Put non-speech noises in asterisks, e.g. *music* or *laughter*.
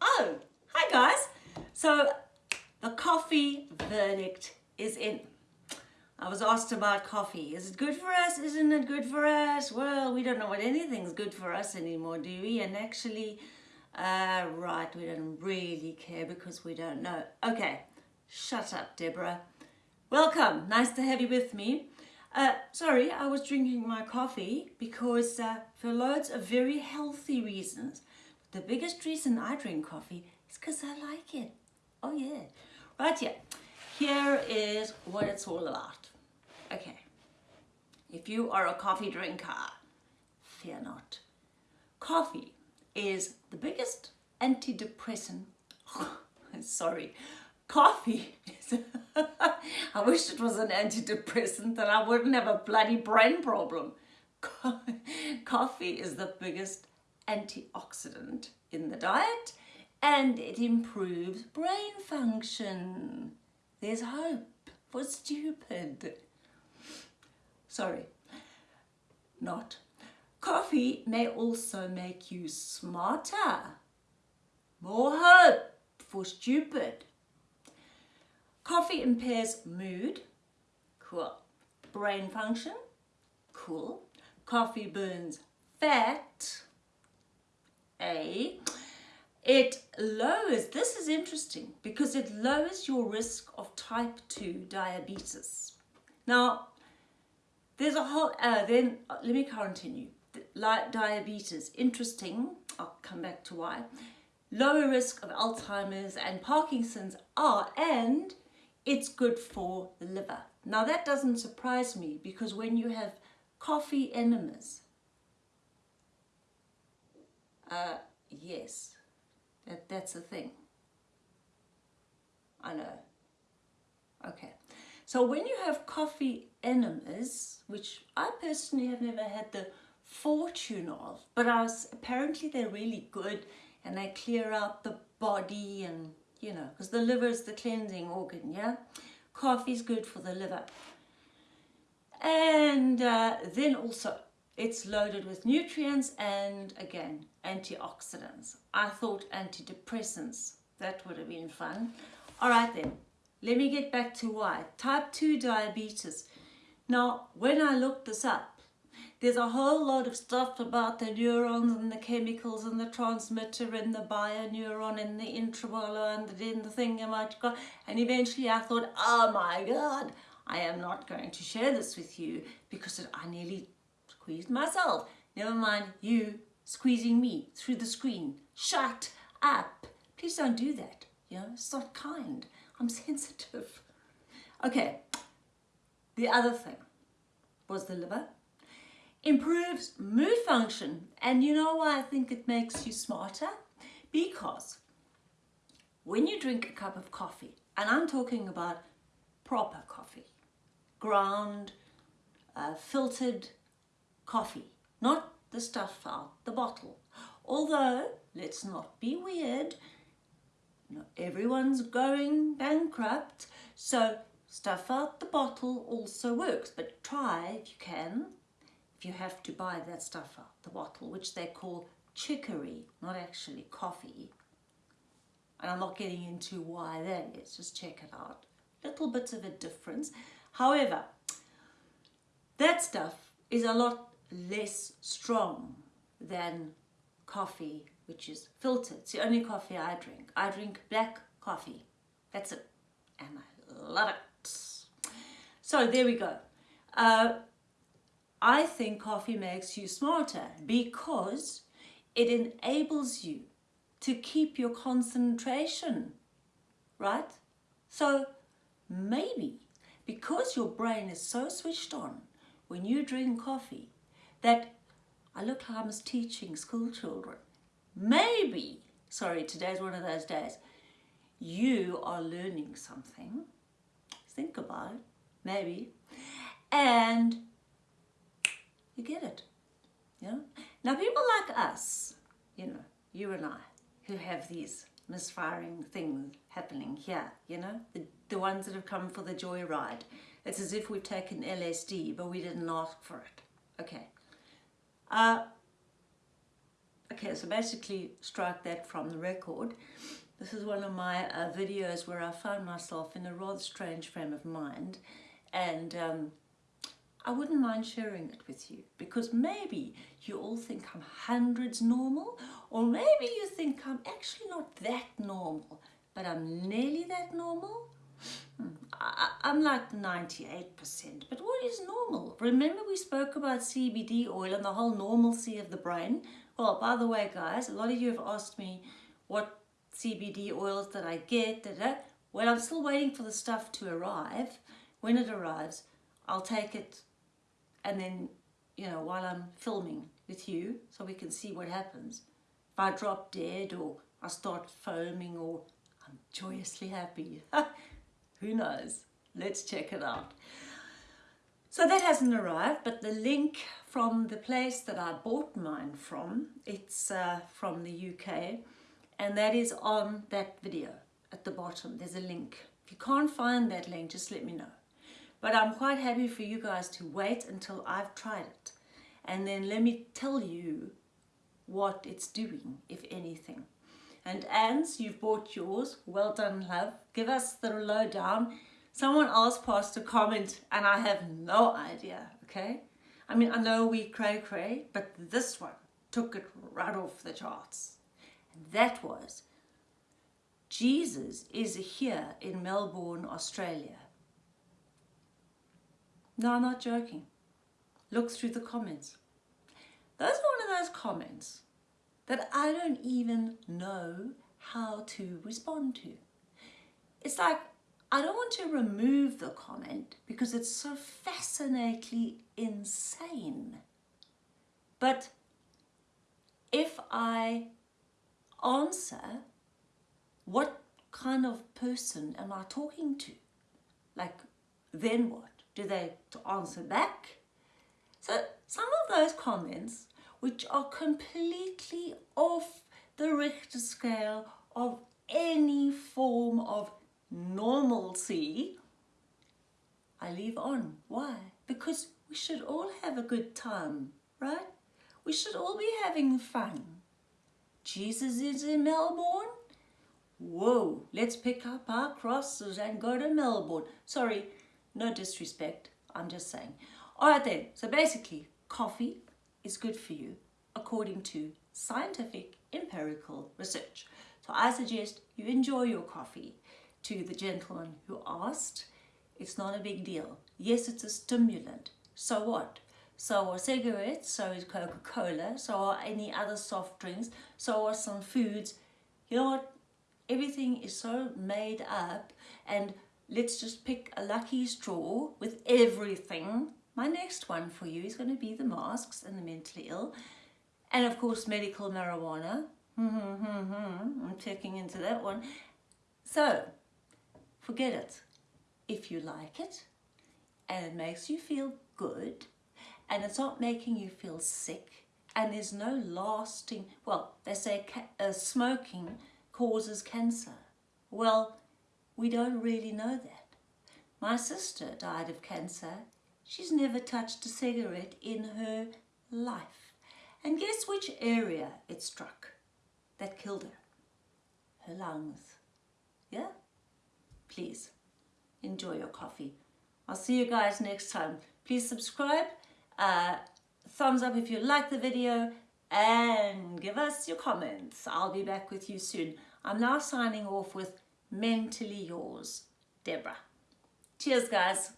Oh, hi guys. So the coffee verdict is in. I was asked about coffee. Is it good for us? Isn't it good for us? Well, we don't know what anything's good for us anymore, do we? And actually, uh, right, we don't really care because we don't know. Okay, shut up, Deborah. Welcome. Nice to have you with me. Uh, sorry, I was drinking my coffee because uh, for loads of very healthy reasons. The biggest reason I drink coffee is because I like it. Oh yeah. Right here. Here is what it's all about. Okay. If you are a coffee drinker, fear not. Coffee is the biggest antidepressant. *laughs* Sorry. Coffee *laughs* I wish it was an antidepressant that I wouldn't have a bloody brain problem. *laughs* Coffee is the biggest antioxidant in the diet and it improves brain function. There's hope for stupid. Sorry, not. Coffee may also make you smarter. More hope for stupid. Coffee impairs mood. Cool. Brain function. Cool. Coffee burns fat. A. It lowers, this is interesting because it lowers your risk of type 2 diabetes. Now, there's a whole, uh, then uh, let me continue. Like diabetes, interesting, I'll come back to why. Lower risk of Alzheimer's and Parkinson's are, and it's good for the liver. Now that doesn't surprise me because when you have coffee enemas, uh, yes, that, that's a thing. I know. Okay. So when you have coffee enemas, which I personally have never had the fortune of, but I was, apparently they're really good and they clear out the body and you know, because the liver is the cleansing organ, yeah? Coffee is good for the liver. And uh, then also, it's loaded with nutrients and, again, antioxidants. I thought antidepressants. That would have been fun. All right then, let me get back to why. Type 2 diabetes. Now, when I looked this up, there's a whole lot of stuff about the neurons and the chemicals and the transmitter and the bioneuron and the intramolar and the, and the. And eventually I thought, oh my God, I am not going to share this with you because I nearly squeezed myself. Never mind you squeezing me through the screen. Shut up. Please don't do that. You know, it's not kind. I'm *laughs* sensitive. Okay, the other thing was the liver improves mood function. And you know why I think it makes you smarter? Because when you drink a cup of coffee, and I'm talking about proper coffee, ground, uh, filtered coffee, not the stuff out the bottle. Although, let's not be weird, everyone's going bankrupt, so stuff out the bottle also works, but try if you can if you have to buy that stuff out the bottle, which they call chicory, not actually coffee. And I'm not getting into why that is, just check it out. Little bits of a difference. However, that stuff is a lot less strong than coffee, which is filtered. It's the only coffee I drink. I drink black coffee. That's it. And I love it. So there we go. Uh, I think coffee makes you smarter because it enables you to keep your concentration, right? So maybe because your brain is so switched on when you drink coffee that I look like I was teaching school children. Maybe, sorry, today's one of those days, you are learning something. Think about it, maybe. And you get it. You know? Now people like us, you know, you and I, who have these misfiring things happening here, you know, the, the ones that have come for the joyride. It's as if we've taken LSD, but we didn't ask for it. Okay. Uh, Okay, so basically strike that from the record. This is one of my uh, videos where I found myself in a rather strange frame of mind and um, I wouldn't mind sharing it with you because maybe you all think I'm hundreds normal or maybe you think I'm actually not that normal but I'm nearly that normal. Hmm, I, I'm like 98%, but what is normal? Remember we spoke about CBD oil and the whole normalcy of the brain? Well, by the way, guys, a lot of you have asked me what CBD oils that I get. Da, da. Well, I'm still waiting for the stuff to arrive. When it arrives, I'll take it and then, you know, while I'm filming with you so we can see what happens. If I drop dead or I start foaming or I'm joyously happy. *laughs* Who knows? Let's check it out. So that hasn't arrived, but the link from the place that I bought mine from, it's uh, from the UK, and that is on that video at the bottom. There's a link. If you can't find that link, just let me know. But I'm quite happy for you guys to wait until I've tried it. And then let me tell you what it's doing, if anything. And Ans, you've bought yours. Well done, love. Give us the lowdown. Someone else passed a comment and I have no idea, okay? I mean, I know we cray cray, but this one took it right off the charts that was Jesus is here in Melbourne, Australia. No, I'm not joking. Look through the comments. Those are one of those comments that I don't even know how to respond to. It's like, I don't want to remove the comment because it's so fascinatingly insane. But if I answer what kind of person am I talking to? Like, then what? Do they answer back? So some of those comments, which are completely off the Richter scale of any form of normalcy, I leave on. Why? Because we should all have a good time, right? We should all be having fun. Jesus is in Melbourne? Whoa, let's pick up our crosses and go to Melbourne. Sorry, no disrespect, I'm just saying. All right then, so basically, coffee is good for you according to scientific empirical research. So I suggest you enjoy your coffee. To the gentleman who asked, it's not a big deal. Yes, it's a stimulant. So what? so are cigarettes, so is Coca-Cola, so are any other soft drinks, so are some foods. You know what? Everything is so made up and let's just pick a lucky straw with everything. My next one for you is going to be the masks and the mentally ill. And of course, medical marijuana. Hmm, hmm, hmm, I'm checking into that one. So, forget it. If you like it and it makes you feel good, and it's not making you feel sick and there's no lasting, well, they say uh, smoking causes cancer. Well, we don't really know that. My sister died of cancer. She's never touched a cigarette in her life. And guess which area it struck that killed her? Her lungs. Yeah? Please, enjoy your coffee. I'll see you guys next time. Please subscribe uh, thumbs up if you like the video and give us your comments. I'll be back with you soon. I'm now signing off with Mentally Yours, Deborah. Cheers, guys.